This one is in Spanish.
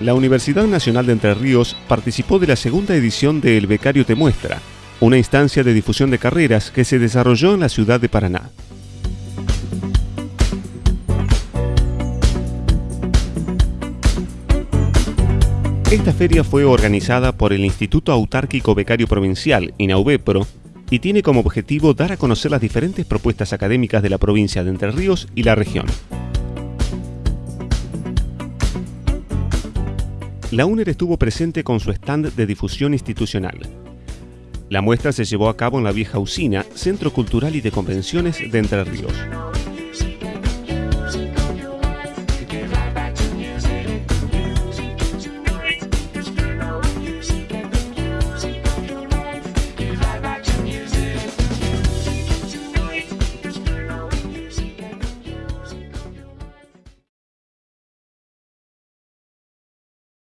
La Universidad Nacional de Entre Ríos participó de la segunda edición de El Becario Te Muestra, una instancia de difusión de carreras que se desarrolló en la ciudad de Paraná. Esta feria fue organizada por el Instituto Autárquico Becario Provincial, INAUBEPRO, y tiene como objetivo dar a conocer las diferentes propuestas académicas de la provincia de Entre Ríos y la región. La UNER estuvo presente con su stand de difusión institucional. La muestra se llevó a cabo en la vieja usina, Centro Cultural y de Convenciones de Entre Ríos.